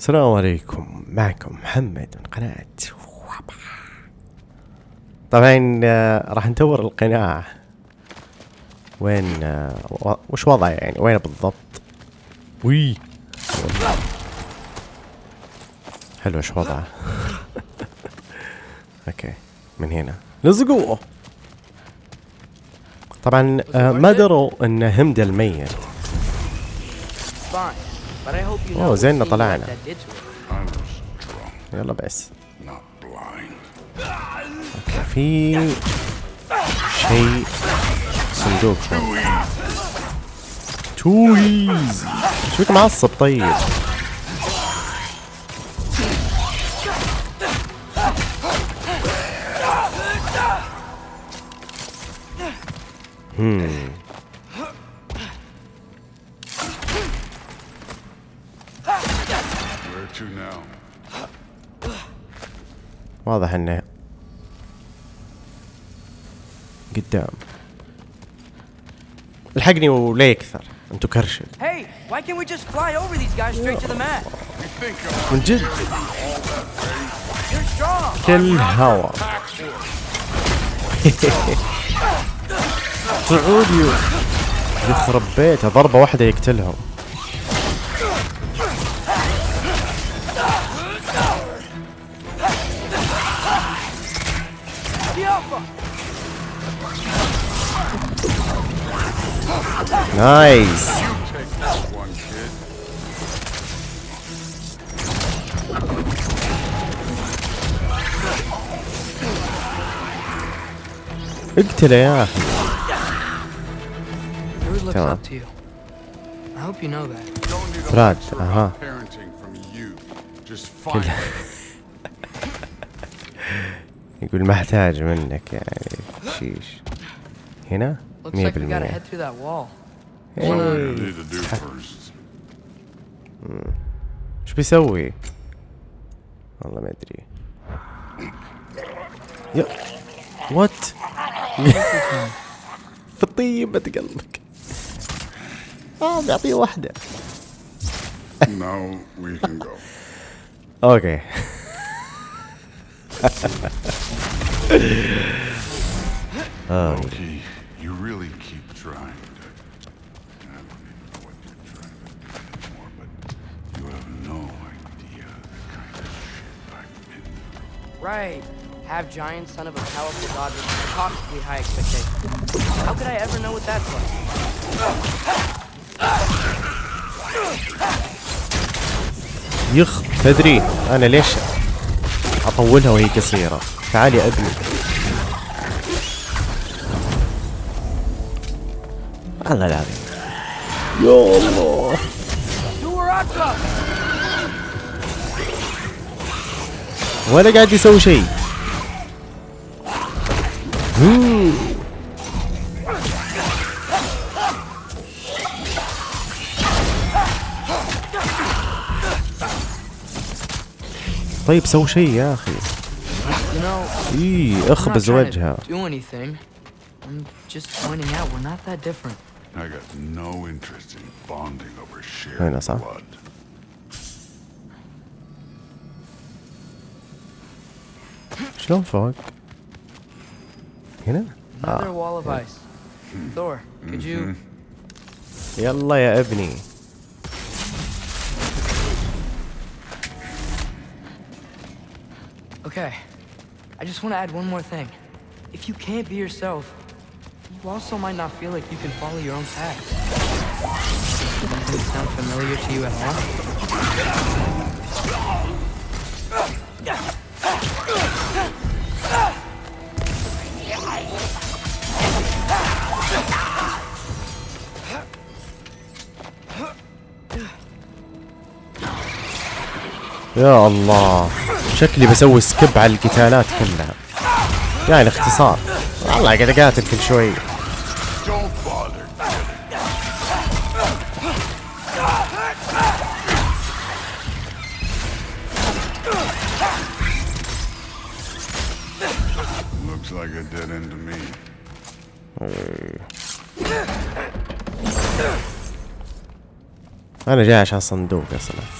السلام عليكم. معكم محمد من قناة وابا. طبعا آه، راح نطور القناع وين آه، وش وضعه يعني؟ وين بالضبط؟ وي. حلو وش وضعه؟ أوكي من هنا. لزقوه طبعا آه، ما دروا إن همدة الميت. اوه زين طلعنا يلا بس في شيء صندوق تو ايزي شو معصب طيب هم واضح إنه قدام. الحقني ولا يكثر. أنتو كرشل. من جد؟ كل هوا. سعودي يخرب بيته. ضربة واحدة يقتلهم. Nice. Look today, huh? Looks up to you. I hope you know that. Don't need a uh -huh. parenting from you. Just fine. يقول ما احتاج منك يعني شيش هنا 100% إيش بيسوي؟ والله ما ادري يا وات في طيبة قلبك. آه بيعطيه واحدة. Go. أوكي Loki, you really keep trying to. I don't even know what you're trying to do anymore, but you have no idea the kind of shit I've been through. Right. Half giant, son of a powerful god with impossibly high expectations. How could I ever know what that's like? يخ تدري أنا ليش اطولها وهي قصيرة تعال يا ابني الله العظيم يا الله ولا قاعد يسوي شيء. طيب سوي شيء يا أخي اي اخبز anything. I'm just pointing out we're not that different. I got no interest in bonding over shared هنا صح؟ blood. شلون فوق؟ هنا؟ Another wall of ice. Thor, could you... يلا يا ابني Okay, I just want to add one more thing. If you can't be yourself, you also might not feel like you can follow your own path. Does it sound familiar to you at all? يا الله. شكلي بسوي سكيب على القتالات كلها. يعني اختصار. والله قاعد أقاتل كل شوي. أنا جاي عشان صندوق أصلا.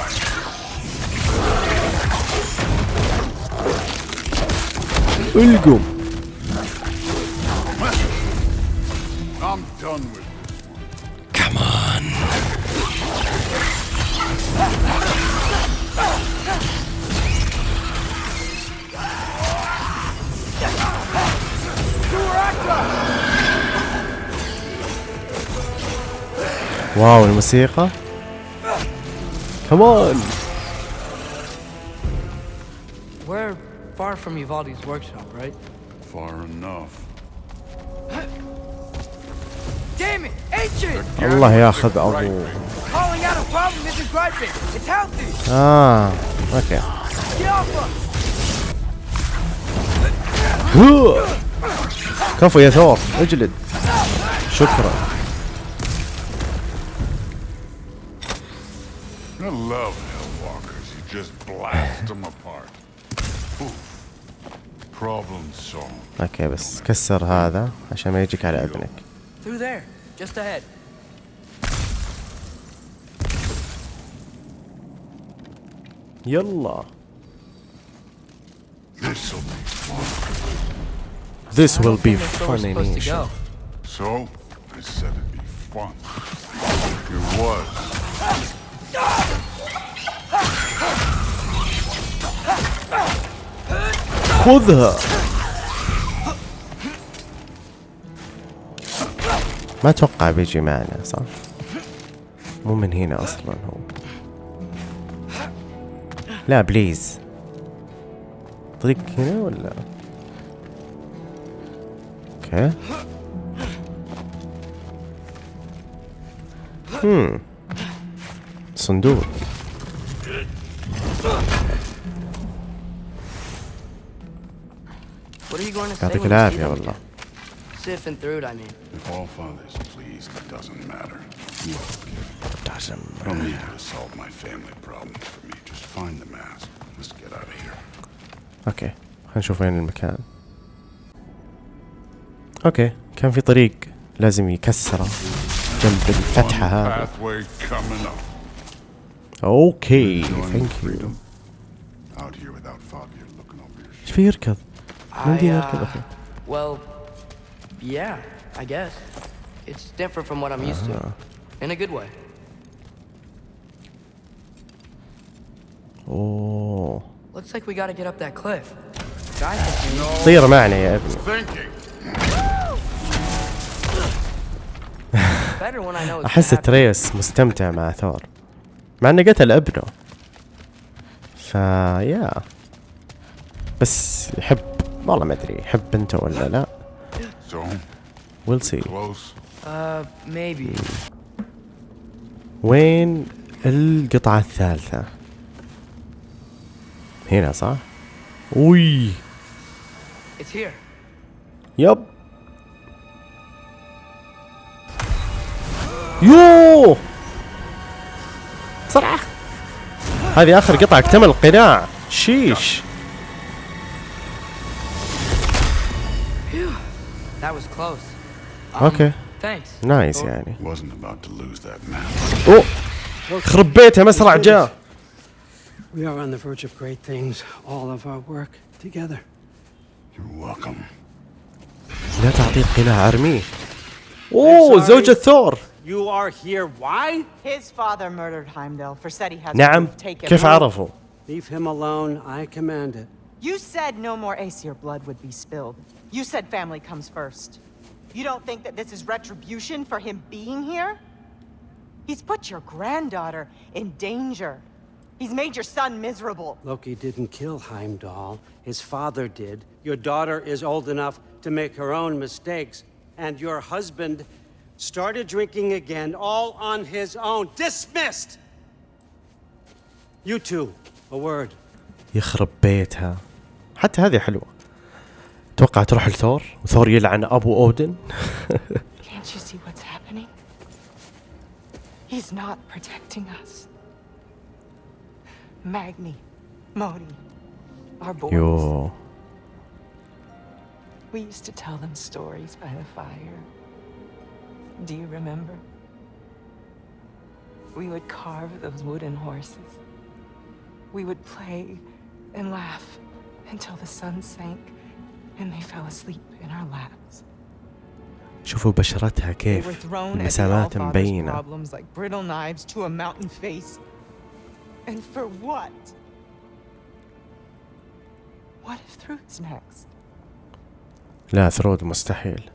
القم I'm done with this one. واو الموسيقى كمان from Uvalde's workshop, right? Far enough. Damn it! Ancient! الله ياخذ ابوه Calling out a problem isn't griping. It's healthy. اه اوكي Get off us! هو. كفو يا ثور اجلد شكرا I love Hellwalkers. You just blast them apart. Poof. Problem solved. اوكي بس كسر هذا عشان ما يجيك على اذنك Through there. Just ahead. يلا This'll be fun. This I will don't be think that's where we're fun in supposed to Asia. go. So, I said it'd be fun. It was. خذها. ما أتوقع بيجي معنا صح؟ مو من هنا أصلا هو. لا بليز. طريق هنا ولا؟ أوكي. هم. صندوق. يعطيك العافية والله. أوكي خلينا نشوف وين المكان. أوكي كان في طريق لازم يكسره جنب الفتحة هذا. أوكي ثانك يو إيش في يركض؟ من I, دي uh, يركض اخي well, yeah, I guess. It's different from what I'm used to. In a good way. اوه Looks like we gotta get up that cliff. Guy thinks طير معنا يا ابني Thinking. better when I know it's احس gonna happen. تريس مستمتع مع ثور مع انه قتل ابنه فا يا بس يحب والله ما أدري يحب بنته ولا لا؟ ويل سي. Uh. وين القطعة الثالثة؟ هنا صح؟ وي It's here. يب. يو بسرعة هذه آخر قطعة اكتمل القناع. شيش. That was close. Um, اوكي Thanks. نايس يعني Wasn't about to lose that map. اوه خرب بيتها مسرع جاء We are on the verge of great things, all of our work together. You're welcome. لا تعطيه القناع ارميه اوه sorry. زوجة ثور You are here. Why? His father murdered Heimdall for said he has نعم proof. Take him. كيف عرفوا Leave him alone. I command it. You said no more Aesir blood would be spilled. You said family comes first. You don't think that this is retribution for him being here? He's put your granddaughter in danger. He's made your son miserable. Loki didn't kill Heimdall. His father did. Your daughter is old enough to make her own mistakes. And your husband started drinking again, all on his own. Dismissed! You two, A word. يخرب بيتها حتى هذه حلوة اتوقع تروح لثور وثور يلعن ابو اودن Can't you see what's happening? He's not protecting us. Magni, Modi, our boys. يو We used to tell them stories by the fire. Do you remember? We would carve those wooden horses. We would play and laugh until the sun sank And they fell asleep in our laps. شوفوا بشرتها كيف المسامات مبينة like brittle knives to a mountain face. And for what? What if Thrud's next? لا ثرود مستحيل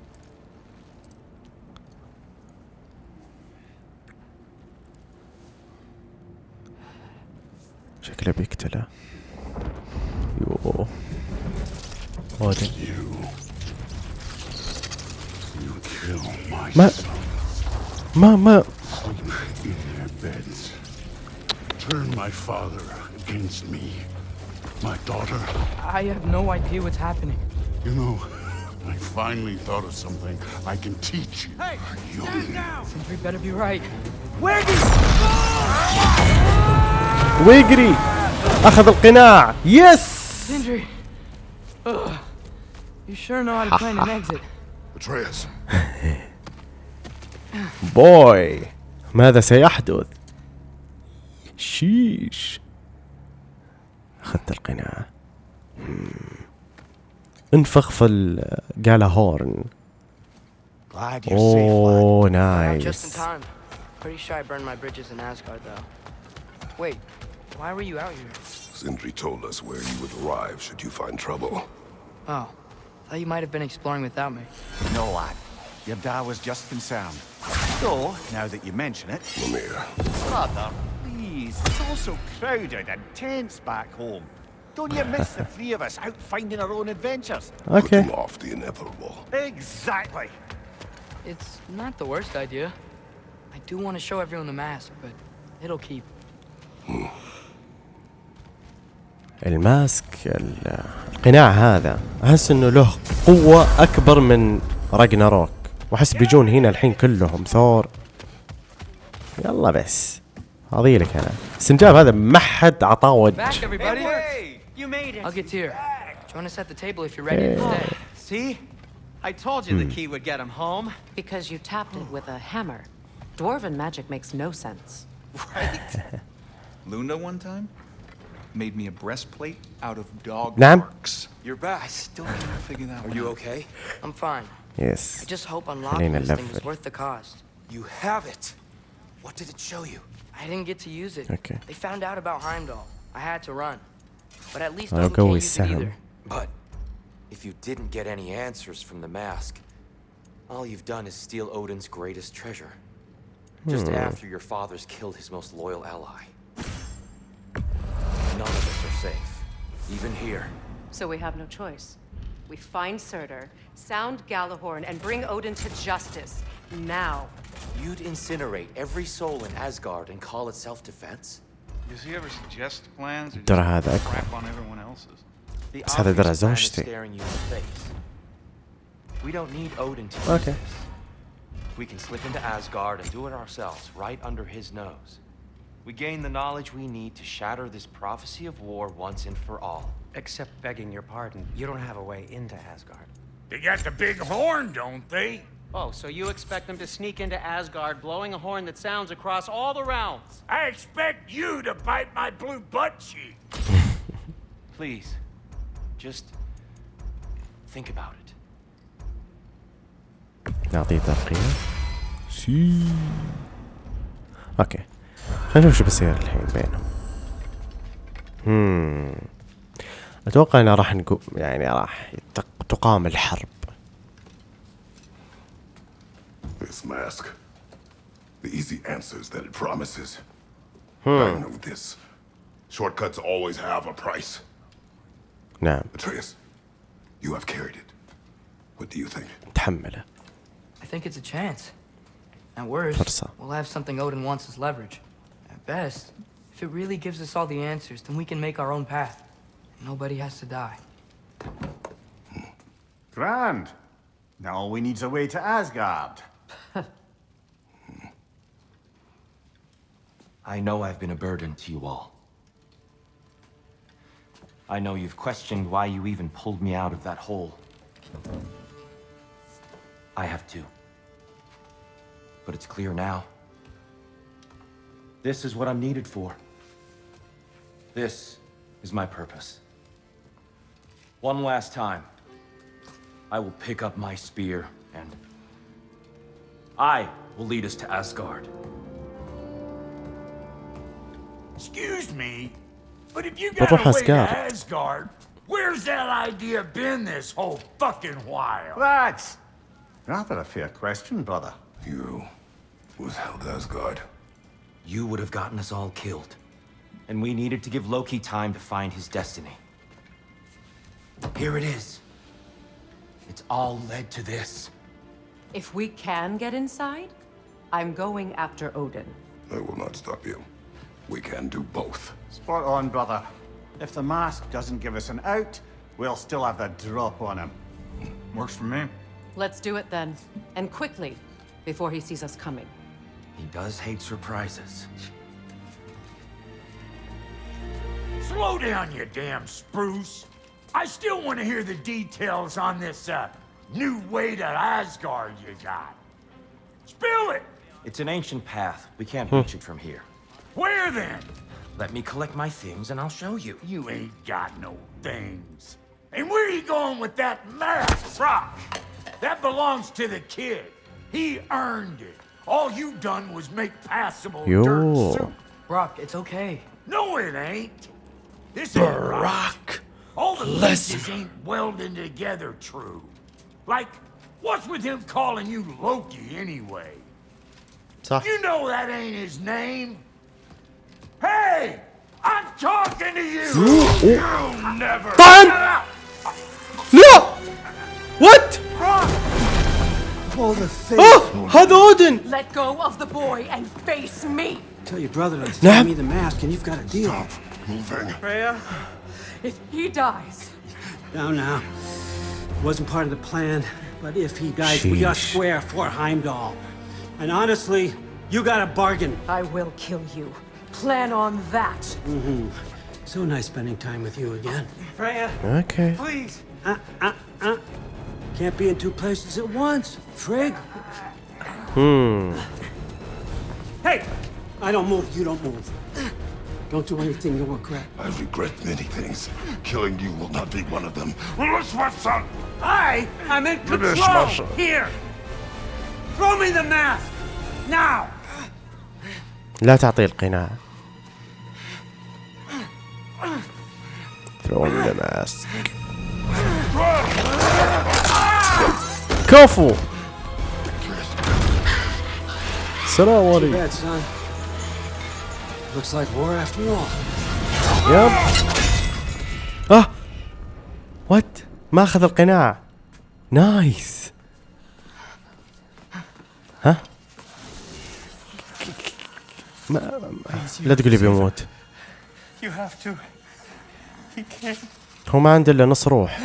شكله بيقتله يو اودن You. You kill my ما son. ما ما in their beds. Turn my father against me. My daughter. I have no idea what's happening. You know, I finally thought of something I can teach you. Hey, you Sentry better be right. ويجري اخذ القناع يس Sindri! بوي ماذا سيحدث شيش اخذت القناع مم. انفخ في ال- قالها هورن. اوه Out just in نايس time. Pretty sure I burned my bridges in Asgard, though. Wait, why were you out here? Sindri told us where you would arrive should you find trouble. Oh, Thought you might have been exploring without me. No, lad. Your dad was just concerned. Though, so, now that you mention it... Lemire. Father, please, it's all so crowded and tense back home. Don't you miss the three of us out finding our own adventures? Okay. Putting off the inevitable. Exactly. It's not the worst idea. I do want to show everyone the mask, but it'll keep. Hmm. الماسك ال- القناع هذا احس انه له قوة اكبر من راجناروك واحس بيجون هنا الحين كلهم ثور يلا بس هذي لك أنا السنجاب هذا ما حد عطاه وجه? I told you the key would get him home. Because you tapped it with a hammer. Dwarven magic makes no sense. Right. Luna one time made me a breastplate out of dog Nam? marks. You're back. I still can't figure that Are you okay? I'm fine. Yes. I just hope unlocking this thing was worth the cost. You have it. What did it show you? I didn't get to use it. Okay. They found out about Heimdall. I had to run. But at least I'll go with Sam. But if you didn't get any answers from the mask, all you've done is steal Odin's greatest treasure. Hmm. Just after your father's killed his most loyal ally. None of us are safe. Even here. So we have no choice. We find Surtur, sound Gjallarhorn, and bring Odin to justice. Now. You'd incinerate every soul in Asgard and call it self-defense? Does he ever suggest plans or just crap on everyone else's? The obvious staring you in the face. We don't need Odin to okay. We can slip into Asgard and do it ourselves, right under his nose. We gain the knowledge we need to shatter this prophecy of war once and for all. Except begging your pardon, you don't have a way into Asgard. They got the big horn, don't they? Oh, so you expect them to sneak into Asgard blowing a horn that sounds across all the realms? I expect you to bite my blue butt cheek. Please, just think about it. Regardez ta frère. Si. Ok. خلينا نشوف شو بيصير الحين بينهم هم أتوقع انه راح نقو يعني راح يتق- تقام الحرب This mask. The easy answers that it promises. I know this. Shortcuts always have a price. نعم Atreus, you have carried it. What do you think? تحمله I think it's a chance. At worst, فرصة. we'll have something Odin wants as leverage. At best, If it really gives us all the answers, then we can make our own path. Nobody has to die. Grand. Now all we need's a way to Asgard. I know I've been a burden to you all. I know you've questioned why you even pulled me out of that hole. I have too. But it's clear now. This is what I'm needed for. This is my purpose. One last time, I will pick up my spear and I will lead us to Asgard. Excuse me, but if you But got what away to Asgard? Asgard, where's that idea been this whole fucking while? That's rather a fair question, brother. You was held Asgard. You would have gotten us all killed. And we needed to give Loki time to find his destiny. Here it is. It's all led to this. If we can get inside, I'm going after Odin. I will not stop you. We can do both. Spot on, brother. If the mask doesn't give us an out, we'll still have the drop on him. Works for me. Let's do it then. And quickly, before he sees us coming. He does hate surprises. Slow down, you damn spruce. I still want to hear the details on this, uh, new way to Asgard you got. Spill it! It's an ancient path. We can't reach it from here. Where then? Let me collect my things and I'll show you. You ain't got no things. And where are you going with that mask, Brok? That belongs to the kid. He earned it. All you done was make passable Yo. dirt soup. Brok, it's okay. No, it ain't. This Brok. Ain't All the lessons pieces ain't welding together true. Like, what's with him calling you Loki anyway? You know that ain't his name. Hey, I'm talking to you. Oh. You'll never. No all the things. Oh, had Odin! Let go of the boy and face me. Tell your brother to give me the mask, and you've got a deal. Stop moving, Freya. If he dies. No, no. It wasn't part of the plan. But if he dies, Sheesh. we are square for Heimdall. And honestly, you got a bargain. I will kill you. Plan on that. Mm-hmm. So nice spending time with you again. Freya. Okay. Please. Uh, uh, Can't be in two places at once. Frig. Hmm Hey! I don't move, you don't move. Don't do anything you'll regret. I regret many things. Killing you will not be one of them. Let's what's son. I am in Finish, control! Masha. Here! Throw me the mask! Now! لا تعطيه القناع Throw him the mask كفو السلام عليكم bad, son. Looks like war after all. يب آه وات ما أخذ القناع نايس ها ما ما- لا تقول لي بيموت You have to. He can't. هو ما عنده إلا نص روح.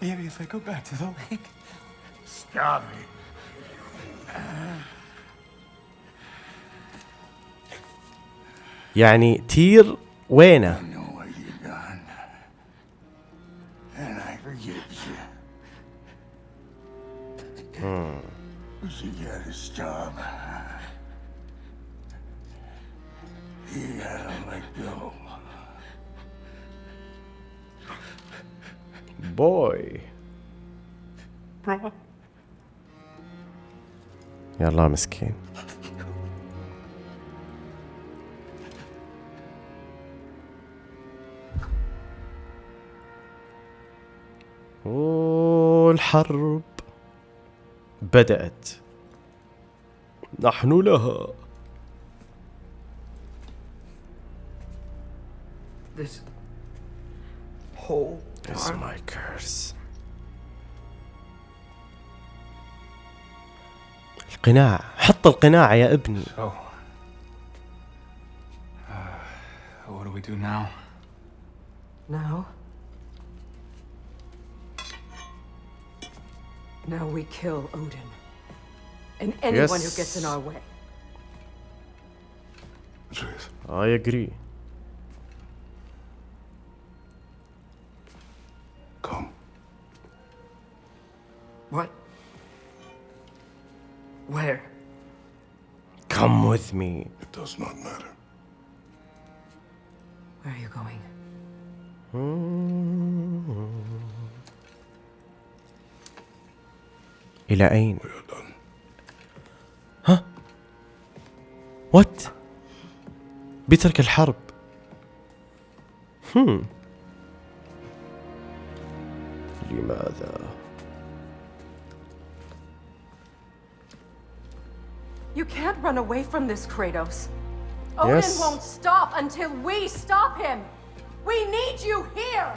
Maybe if I go back to the lake. Stop it. يعني تير وينه I know what you've done. And I forgive you. But you gotta stop. الله مسكين. والحرب بدأت. نحن لها. القناع حط القناع يا ابني So, uh, what do we do now? Now? Now we kill Odin. And anyone who gets in Yes. our way. Atreus, I agree come. What? Where? come with me It does not matter. Where are you going? إلى أين We are done. وات بيترك الحرب هم لماذا You can't run away from this, Kratos. Odin Yes. won't stop until we stop him. We need you here.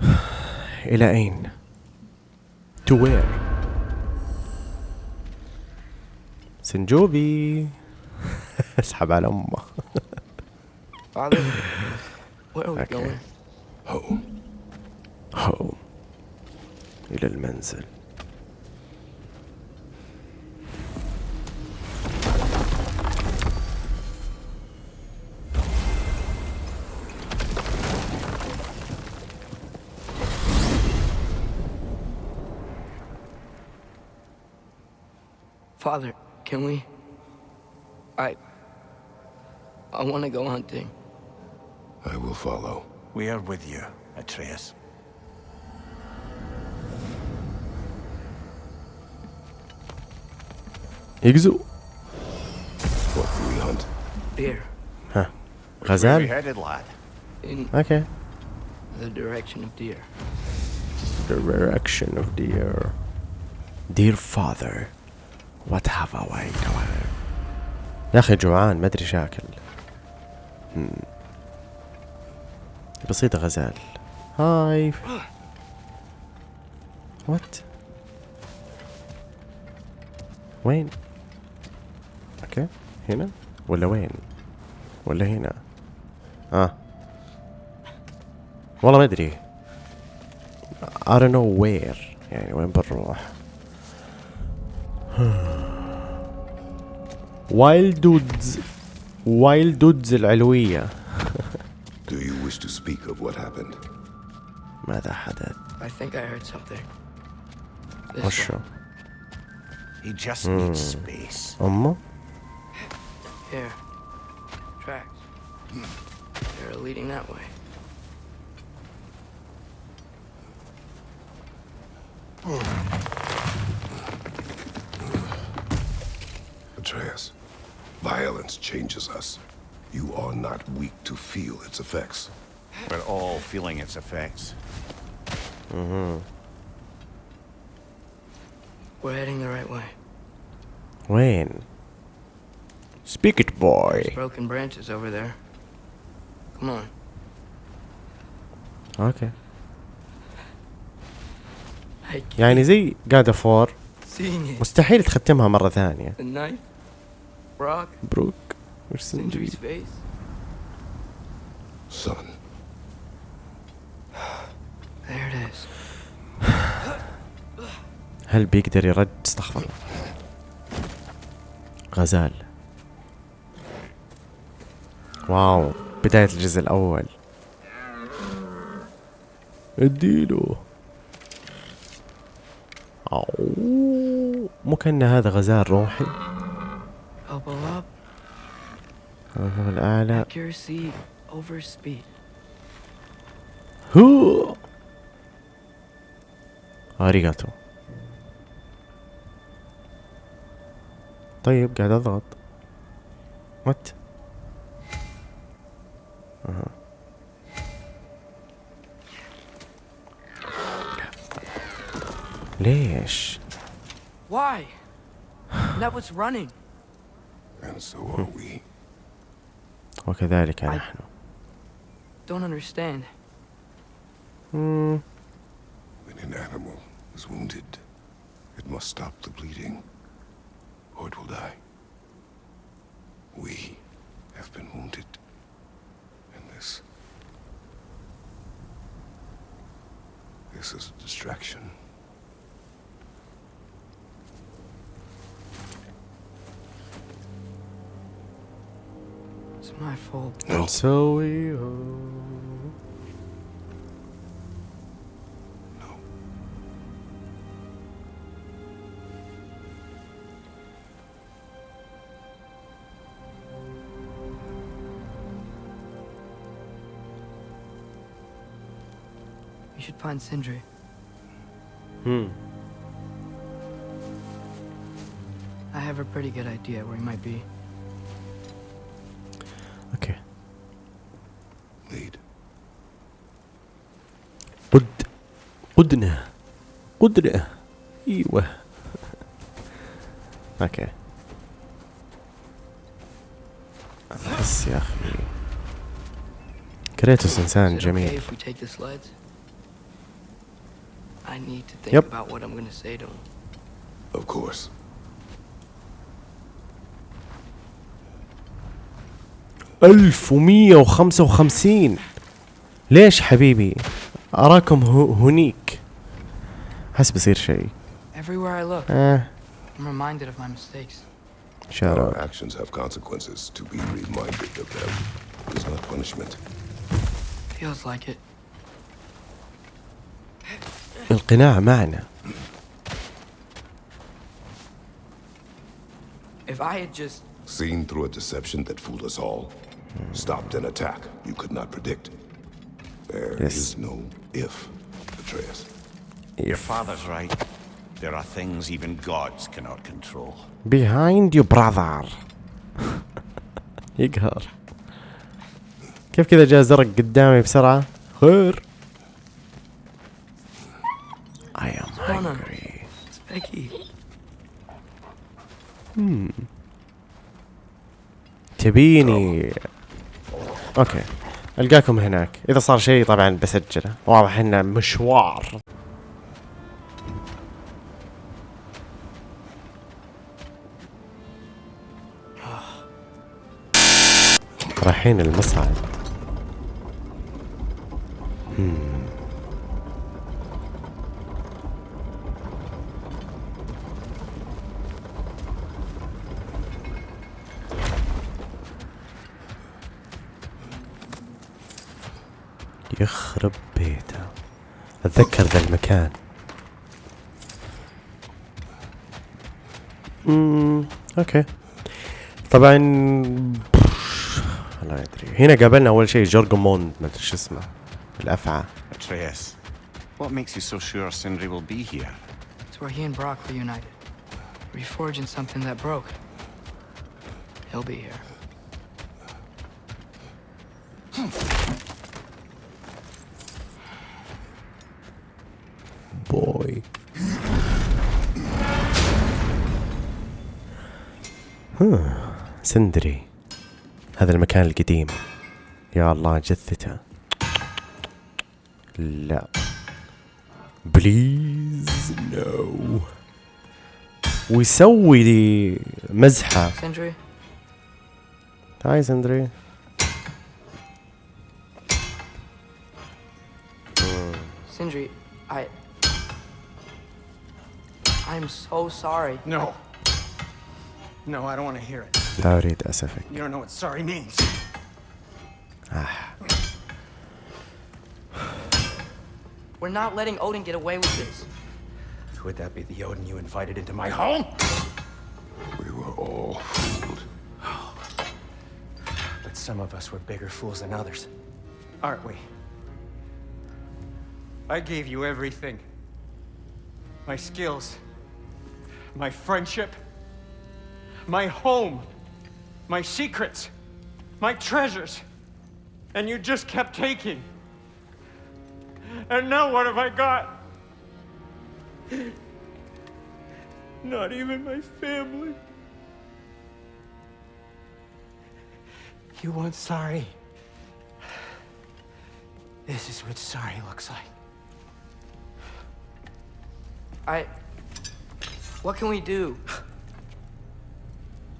إلى أين to where سنجوبي اسحب على أمه Father, where are we Okay. going? Home. هو إلى المنزل Father, can we? I. I want to go hunting. I will follow. We are with you, Atreus. يقزو What do we hunt? Deer. Where غزال we headed, lad? In Okay the direction of deer. the direction of dear dear father what have I done يا أخي جوعان ما أدري شاكل مم. بسيطة غزال هاي وات وين أوكي هنا ولا وين ولا هنا آه والله ما ادري I don't know where يعني وين بنروح وايلد دودز وايلد دودز العلوية Do you wish to speak of what happened? ماذا حدث I think I heard something. This وشو. He just needs space. أمه Here. Tracks. They're leading that way. Atreus, violence changes us. You are not weak to feel its effects. We're all feeling its effects. Mm-hmm. We're heading the right way. Wayne. Speak it boy There's broken branches over there. Come on. أوكي keep يعني زي جاد فور. مستحيل تختمها مرة ثانية The knife. Brock. بروك. Son, There it is. هل بيقدر يرد استغفر الله. غزال واو بداية الجزء الأول. اديله. مو كأن هذا غزال روحي. الأعلى. هو. أريغاتو. طيب قاعد أضغط. وات أها. ليش Why? That was running. and so are we. وكذلك I- نحن Don't understand. مم، When an animal is wounded, it must stop the bleeding, or it will die. We have been wounded. And this... This is a distraction. It's my fault. And so we find Sindri. Hmm. I have a pretty good idea where he might be. اوكي Lead. قد قدنا قدنا ايوه اوكي احس يا اخي كريتوس انسان Is it okay جميل I need to think Yep. about what I'm gonna say to him. Of course. ألف ومية وخمسة وخمسين ليش حبيبي أراكم هو هنيك حس بيصير شيء Everywhere I look, آه I'm reminded of my mistakes. شارع Our actions have consequences. To be reminded of them is not punishment. Feels like it. القناع معنا If I had just Seen through a deception that fooled us all. Stopped an attack you could not predict. There is Yes. no if, Atreus. Your father's right. There are things even gods cannot control. behind you brother يقهر كيف كذا جاء زرق قدامي بسرعة خير hungry It's Becky. تبيني. أوكي. ألقاكم هناك. إذا صار شيء طبعا بسجله. واضح إنه مشوار. رايحين المصعد. هم. يخرب بيته اتذكر ذا المكان امم أوكي طبعا لا ادري هنا قابلنا اول شيء جورجموند ما ادري شو اسمه الافعى Atreus, what makes you so sure Sindri will be here? It's where he and Brock reunited. Reforging something that broke. He'll be here. سندري. هذا المكان القديم. يا الله جثته. لا. بليز نو ويسوي لي مزحة. Sindri, هاي سندري. Sindri, I. I'm so sorry. No. No, I don't want to hear it. لا أريد أسفك You don't know what sorry means. We're not letting Odin get away with this. Would that be the Odin you invited into my home? We were all fooled. But some of us were bigger fools than others. Aren't we? I gave you everything. My skills. My friendship. my home. My secrets. My treasures. And you just kept taking. And now what have I got? Not even my family. You want sorry? This is what sorry looks like. I. What can we do?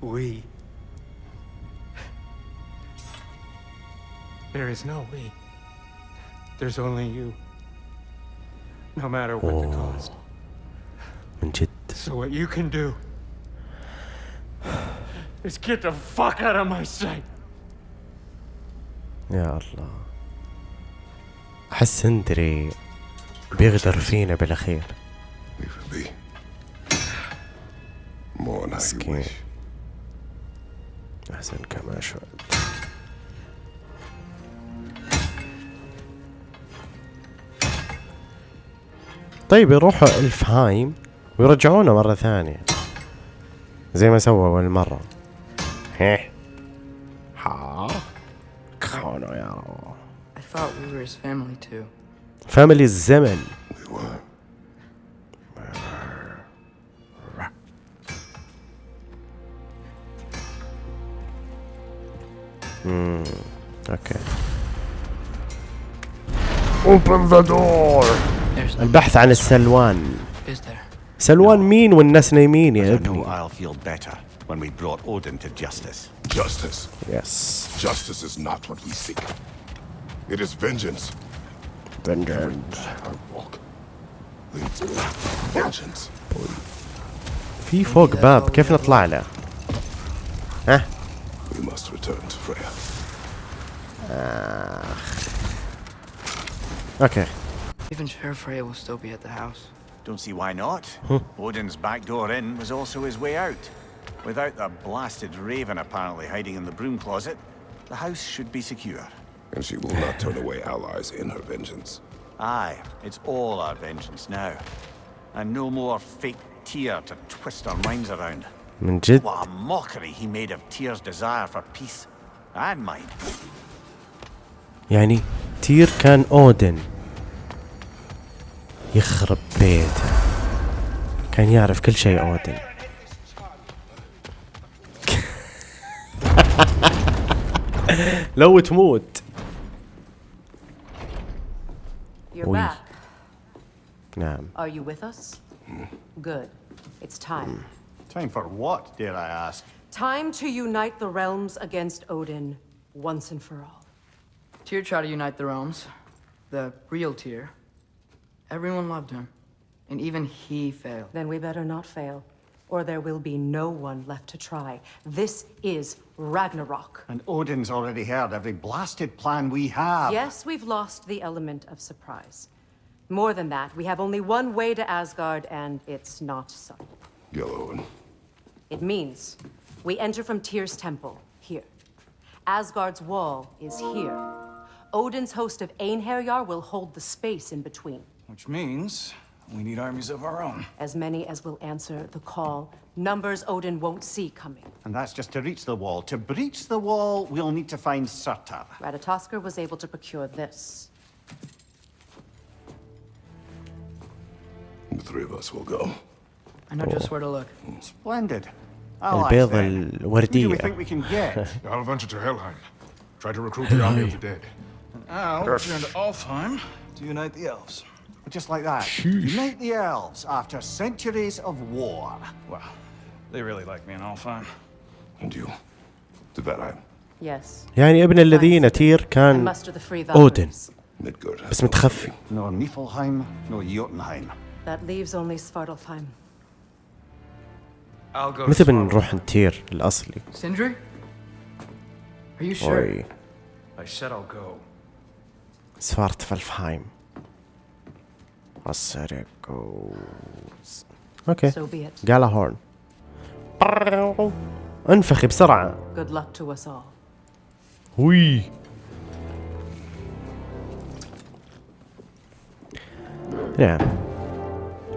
We. There is no we. There's only you. No matter what the cost. من جد So what you can do is get the fuck out of my sight. يا الله أحس هندري بيغدر فينا بالأخير Leave it be. More than how you مسكين wish. أحسن كما شاء. طيب يروحوا الفهايم ويرجعونا مرة ثانية. زي ما سووا أول مرة. هيه ها. كونوا يا رب. I امم اوكي Open the door There's no البحث عن السلوان is there? سلوان مين والناس نايمين يا I know ابني I'll feel better when we brought Odin to justice. Justice. يس Justice is not what we seek. It is vengeance. vengeance I walk. Leads me. Vengeance. في فوق باب كيف نطلع له ها you must return to Freya. Uh, okay. Even sure Freya will still be at the house. Don't see why not. Huh. Odin's back door in was also his way out. Without the blasted raven apparently hiding in the broom closet, the house should be secure. And she will not turn away allies in her vengeance. Aye, it's all our vengeance now. And no more fake Tyr to twist our minds around. من جد؟ يعني تير كان أودن يخرب بيته. كان يعرف كل شيء أودن. لو تموت. وي. نعم. Time for what, dare I ask? Time to unite the realms against Odin once and for all. Tyr tried to unite the realms. The real Tyr. Everyone loved him. And even he failed. Then we better not fail, or there will be no one left to try. This is Ragnarok. And Odin's already heard every blasted plan we have. Yes, we've lost the element of surprise. More than that, we have only one way to Asgard, and it's not subtle. Yellow It means we enter from Tyr's temple, here. Asgard's wall is here. Odin's host of Einherjar will hold the space in between. Which means we need armies of our own. As many as will answer the call. Numbers Odin won't see coming. And that's just to reach the wall. To breach the wall, we'll need to find Surtur. Ratatoskr was able to procure this. The three of us will go. I know just where to look. Splendid. البيضة Who do we الوردية think we can get? I'll venture to Helheim. Try to recruit the army of the dead. I'll return to Alfheim to unite the elves. Just like that. Unite the elves after centuries of war. Well, they really like me in Alfheim. And you? To Valheim. Yes. يعني ابن الذين تير And كان muster the free اودن Valkyries. Midgard has بس متخفي No Niflheim, no Jotunheim. That leaves only Svartalfheim. متى بنروح نطير الأصلي؟ أوي. سفارت فالفهايم. السرق أوكي. جالا هورن. انفخي بسرعة. جود لك تو اس هوي. نعم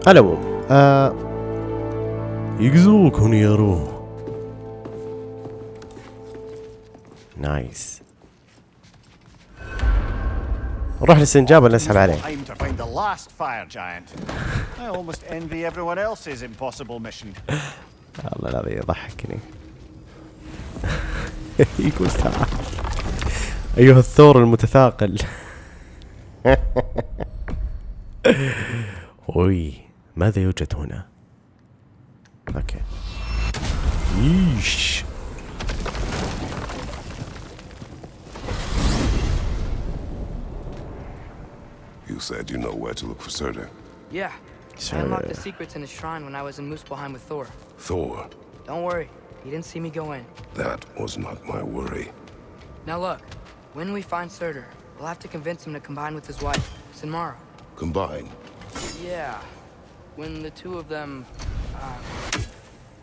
على العموم آه يقزوكم يا روح. نايس. نروح للسنجاب ولا اسحب عليه؟ والله العظيم يضحكني. يقول تعال أيها الثور المتثاقل. أوي ماذا يوجد هنا؟ Okay. Yeesh. You said you know where to look for Surtur. Yeah. Surtur. I unlocked the uh, secrets in the shrine when I was in Muspelheim with Thor. Thor? Don't worry. He didn't see me go in. That was not my worry. Now look, when we find Surtur, we'll have to convince him to combine with his wife, Sinmara. Combine? Yeah. When the two of them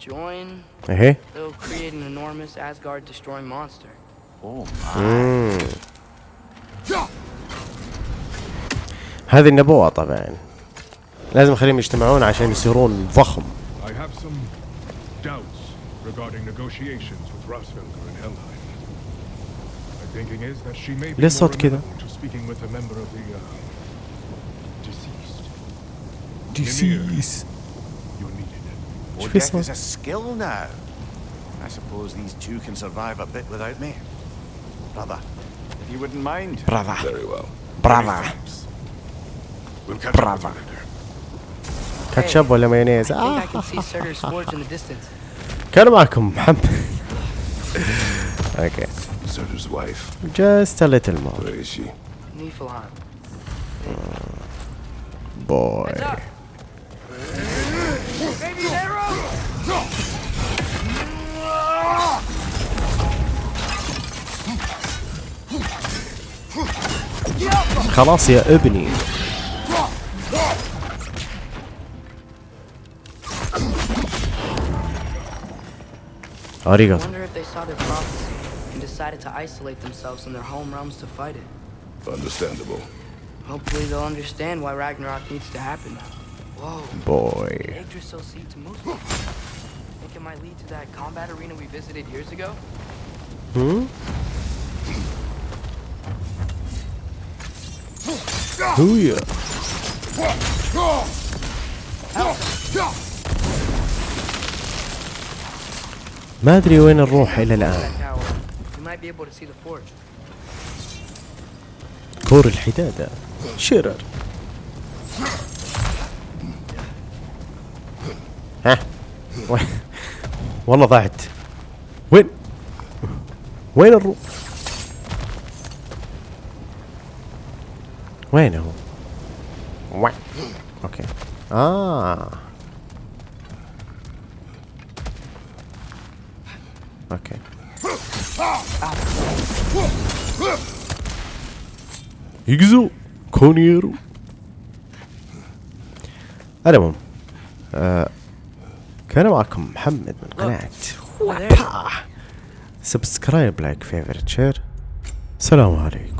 join, إيه they'll create an enormous Asgard-destroying monster. Oh مم. هذه النبوة طبعا لازم نخليهم يجتمعون عشان يصيرون ضخم I have some doubts regarding negotiations with Rossfelder and Helheim. My thinking is that she may be ليه more صوت كذا؟ amenable to speaking with a member of the uh, deceased. Deceased. You're needed. Or Should we death is say- a skill now. I suppose these two can survive a bit without me. Brother, if you wouldn't mind. Brother. Very well. Brother. We'll catch Brother. up with you later. كاتشب ولا مايونيز I think I آه. can see Surtur's forge in the distance. كان معكم محمد اوكي Surtur's wife. just a little more Where is she? Niflheim. boy خلاص يا ابني I arigato wonder if they saw their prophecy and decided to isolate themselves in their home realms to fight it. Understandable. Hopefully they'll understand why Ragnarok needs to happen now. Whoa. boy Yggdrasil seed to move. Think it might lead to that combat arena we visited years ago? Hmm? هويا ما ادري وين نروح الى الان That tower. We ها. والله ضاعت. وين؟ وين الروح وين هو؟ وين؟ أوكي. آه. أوكي. يجزو كونيرو. المهم آه. كان معكم محمد من قناة وابا سبسكرايب لايك فيفرت شير السلام عليكم.